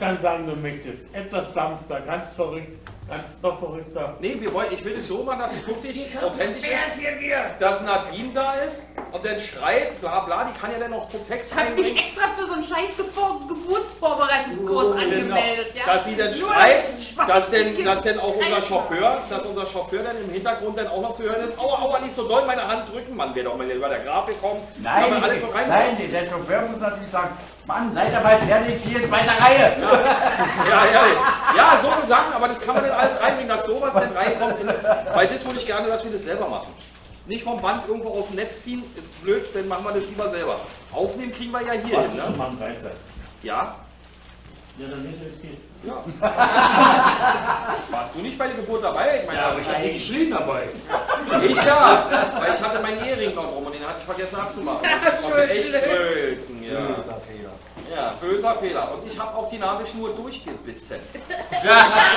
kann sagen, du möchtest. Etwas sanfter, ganz verrückt, ganz noch verrückter. Nee, wir wollen, ich will es so machen, dass es wirklich authentisch ist, dass Nadine da ist und dann schreit, bla bla, die kann ja dann noch so Text Ich habe mich extra für so einen scheiß Gebur- Geburtsvorbereitungskurs angemeldet. Ja? Genau. Dass sie dann Nur schreit, dass denn, dass denn auch unser Chauffeur, dass unser Chauffeur dann im Hintergrund dann auch noch zu hören ist, aua, aua, nicht so doll meine Hand drücken, Mann, wäre doch mal über der Grafik kommen. Nein, alles so rein. nein, der Chauffeur muss natürlich sagen, Mann, seid ihr mal fertig, hier in zweiter Reihe. Ja, ehrlich. Ja, so Sachen, aber das kann man dann alles reinbringen, dass sowas dann reinkommt. In, weil das würde ich gerne, dass wir das selber machen. Nicht vom Band irgendwo aus dem Netz ziehen, ist blöd, dann machen wir das lieber selber. Aufnehmen kriegen wir ja hier hin, ne? Ja. Ja, dann nicht, es geht. ja. Warst du nicht bei der Geburt dabei? Ich meine, Ja, aber ich hatte geschrien dabei. ich ja, weil ich hatte meinen Ehering noch rum und den hatte ich vergessen abzumachen. Das konnte echt blöd. Ja. Böser Fehler. ja, böser Fehler. Und ich habe auch die Nabelschnur durchgebissen.